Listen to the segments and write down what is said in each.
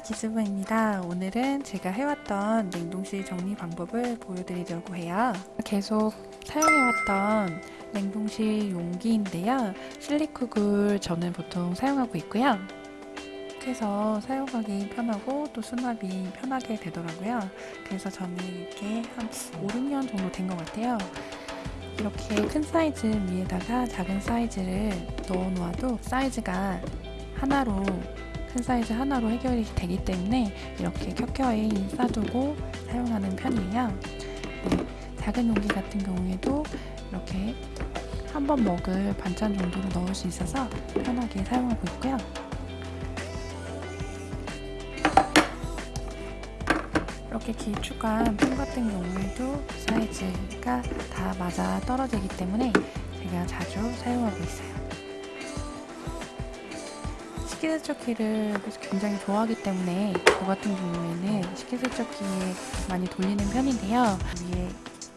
기즈부입니다. 오늘은 제가 해왔던 냉동실 정리 방법을 보여드리려고 해요. 계속 사용해왔던 냉동실 용기인데요. 실리쿡을 저는 보통 사용하고 있고요. 그래서 사용하기 편하고 또 수납이 편하게 되더라고요. 그래서 저는 이렇게 한 5, 6년 정도 된 것 같아요. 이렇게 큰 사이즈 위에다가 작은 사이즈를 넣어 놓아도 사이즈가 하나로 큰 사이즈 하나로 해결이 되기 때문에 이렇게 켜켜이 싸두고 사용하는 편이에요. 네, 작은 용기 같은 경우에도 이렇게 한 번 먹을 반찬 정도로 넣을 수 있어서 편하게 사용하고 있고요. 이렇게 길쭉한 통 같은 경우에도 사이즈가 다 맞아 떨어지기 때문에 제가 자주 사용하고 있어요. 식기세척기를 굉장히 좋아하기 때문에 저 같은 경우에는 식기세척기에 많이 돌리는 편인데요. 위에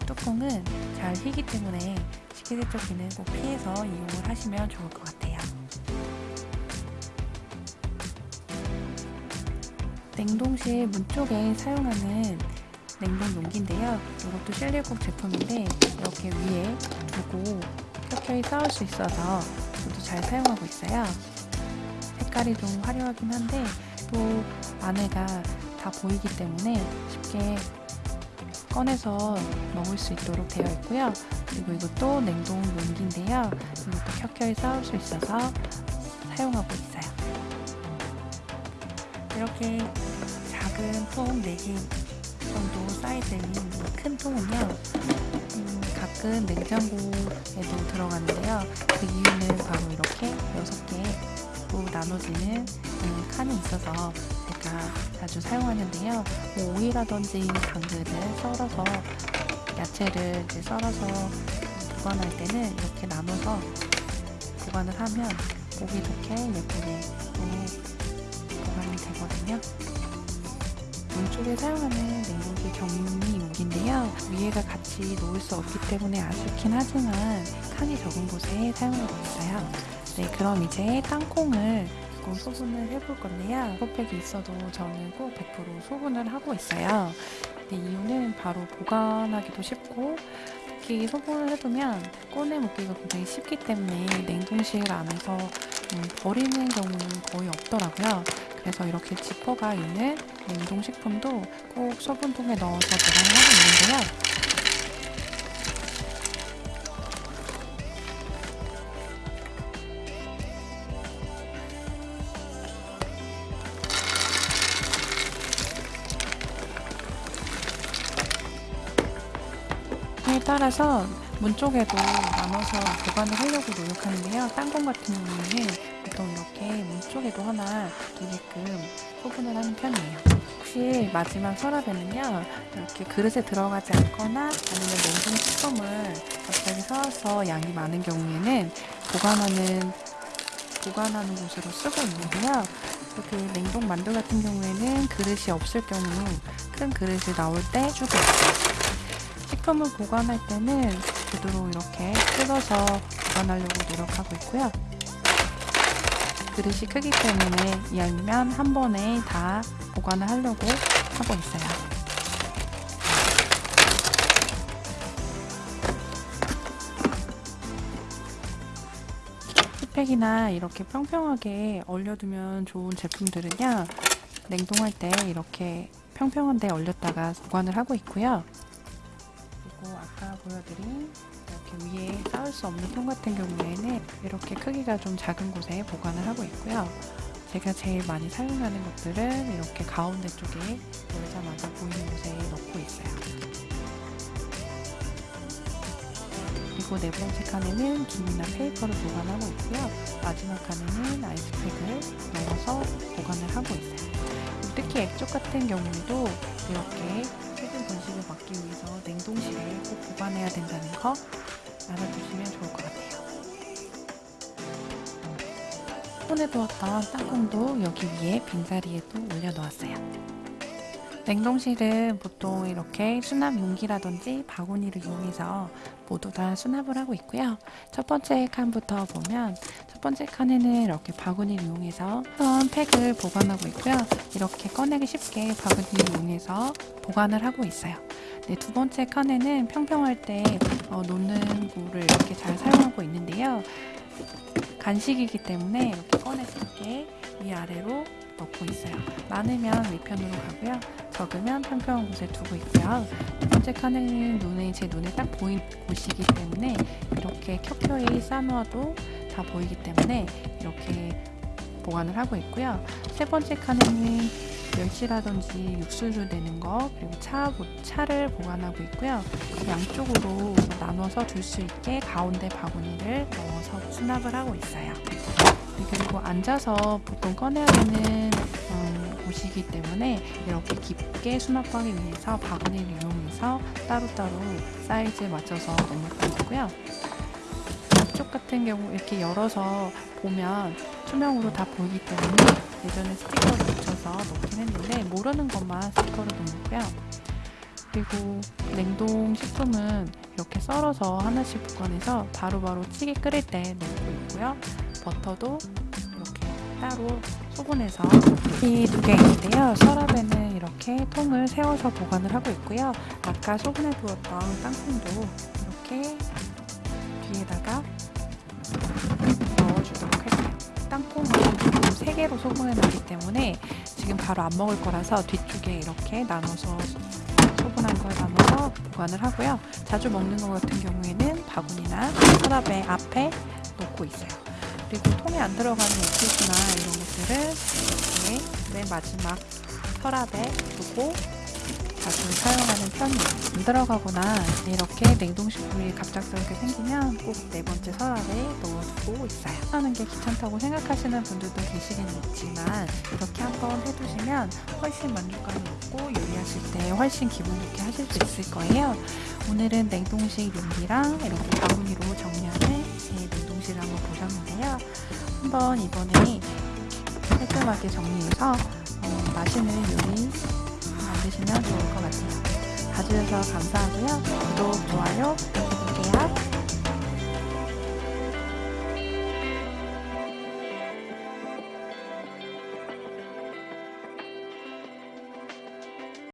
뚜껑은 잘 휘기 때문에 식기세척기는 꼭 피해서 이용을 하시면 좋을 것 같아요. 냉동실 문 쪽에 사용하는 냉동 용기인데요. 이것도 실리콕 제품인데 이렇게 위에 두고 켜켜이 쌓을 수 있어서 저도 잘 사용하고 있어요. 색깔이 좀 화려하긴 한데 또 안에가 다 보이기 때문에 쉽게 꺼내서 먹을 수 있도록 되어 있고요. 그리고 이것도 냉동 용기인데요. 이것도 켜켜이 쌓을 수 있어서 사용하고 있어요. 이렇게 작은 통 4개 정도 사이즈인 큰 통은요. 음, 가끔 냉장고에도 들어가는데요. 그 이유는 바로 이렇게 6개 나눠지는 음, 칸이 있어서 제가 자주 사용하는데요. 뭐 오이라든지 당근을 썰어서 야채를 이제 썰어서 보관할 때는 이렇게 나눠서 보관을 하면 보기 좋게 예쁘게 보관이 되거든요. 왼쪽에 사용하는 냉동실 격리 용기인데요. 위에가 같이 놓을 수 없기 때문에 아쉽긴 하지만 칸이 적은 곳에 사용하고 있어요. 네, 그럼 이제 땅콩을 소분을 해볼 건데요. 컵백이 있어도 저는 꼭 100% 소분을 하고 있어요. 네, 이유는 바로 보관하기도 쉽고 특히 소분을 해두면 꺼내 먹기가 굉장히 쉽기 때문에 냉동실 안에서 음, 버리는 경우는 거의 없더라고요. 그래서 이렇게 지퍼가 있는 냉동식품도 꼭 소분통에 넣어서 보관을 하고 있는데요. 따라서 문 쪽에도 나눠서 보관을 하려고 노력하는데요. 땅콩 같은 경우에는 보통 이렇게 문 쪽에도 하나 두게끔 소분을 하는 편이에요. 혹시 마지막 서랍에는요. 이렇게 그릇에 들어가지 않거나 아니면 냉동 식품을 갑자기 사와서 양이 많은 경우에는 보관하는 보관하는 곳으로 쓰고 있는데요. 이렇게 냉동 만두 같은 경우에는 그릇이 없을 경우 큰 그릇이 나올 때 주고 있어요. 식품을 보관할 때는 되도록 이렇게 뜯어서 보관하려고 노력하고 있고요. 그릇이 크기 때문에 이왕이면 한 번에 다 보관을 하려고 하고 있어요. 팩이나 이렇게 평평하게 얼려두면 좋은 제품들은요 냉동할 때 이렇게 평평한 데 얼렸다가 보관을 하고 있고요 보여드린 이렇게 위에 쌓을 수 없는 통 같은 경우에는 이렇게 크기가 좀 작은 곳에 보관을 하고 있고요. 제가 제일 많이 사용하는 것들은 이렇게 가운데 쪽에 열자마자 보이는 곳에 넣고 있어요. 그리고 네 번째 칸에는 김이나 페이퍼를 보관하고 있고요. 마지막 칸에는 아이스팩을 넣어서 보관을 하고 있어요. 특히 액젓 같은 경우도 이렇게 번식을 막기 위해서 냉동실에 꼭 보관해야 된다는 거 알아두시면 좋을 것 같아요. 손에 두었던 땅콩도 여기 위에 빈자리에 또 올려놓았어요. 냉동실은 보통 이렇게 수납 용기라든지 바구니를 이용해서 모두 다 수납을 하고 있고요. 첫 번째 칸부터 보면 첫 번째 칸에는 이렇게 바구니를 이용해서 선 팩을 보관하고 있고요. 이렇게 꺼내기 쉽게 바구니를 이용해서 보관을 하고 있어요. 네, 두 번째 칸에는 평평할 때 어, 놓는 고를 이렇게 잘 사용하고 있는데요. 간식이기 때문에 이렇게 꺼내서 이렇게 위아래로 넣고 있어요. 많으면 위편으로 가고요. 적으면 평평한 곳에 두고 있고요. 두 번째 칸에는 눈에 제 눈에 딱 보인 곳이기 때문에 이렇게 켜켜이 싸놓아도 다 보이기 때문에 이렇게 보관을 하고 있고요. 세 번째 칸에는 멸치라든지 육수를 내는 거 그리고 차, 차를 보관하고 있고요. 양쪽으로 나눠서 둘 수 있게 가운데 바구니를 넣어서 수납을 하고 있어요. 네, 그리고 앉아서 보통 꺼내야 되는 음, 곳이기 때문에 이렇게 깊게 수납하기 위해서 바구니를 이용해서 따로따로 사이즈에 맞춰서 넣는 거고요. 앞쪽 같은 경우 이렇게 열어서 보면 투명으로 다 보이기 때문에 예전에 스티커를 붙여서 넣긴 했는데 모르는 것만 스티커를 넣고요. 그리고 냉동 식품은 이렇게 썰어서 하나씩 보관해서 바로바로 찌개 끓일 때 넣고 있고요. 버터도 이렇게 따로 소분해서 이 두개 있는데요. 서랍에는 이렇게 통을 세워서 보관을 하고 있고요. 아까 소분해 두었던 땅콩도 이렇게 뒤에다가 넣어주도록 할게요. 땅콩은 지금 3개로 소분해 놨기 때문에 지금 바로 안 먹을 거라서 뒤쪽에 이렇게 나눠서 소분한 걸 나눠서 보관을 하고요. 자주 먹는 것 같은 경우에는 바구니나 서랍의 앞에 놓고 있어요. 그리고 통에 안 들어가는 액기스나 이런 것들을 이렇게 맨 마지막 서랍에 두고 자주 사용하는 편이에요. 안 들어가거나 이렇게 냉동식품이 갑작스럽게 생기면 꼭 네 번째 서랍에 넣어두고 있어요. 하는 게 귀찮다고 생각하시는 분들도 계시겠지만 이렇게 한번 해두시면 훨씬 만족감이 있고 요리하실 때 훨씬 기분 좋게 하실 수 있을 거예요. 오늘은 냉동식 용기랑 이렇게 바구니로 정리하는 제 냉동실을 한번 보셨는데요. 한번 이번에 깔끔하게 정리해서 어, 맛있는 요리 봐주시면 좋을 것 같아요. 봐주셔서 감사하고요. 구독, 좋아요,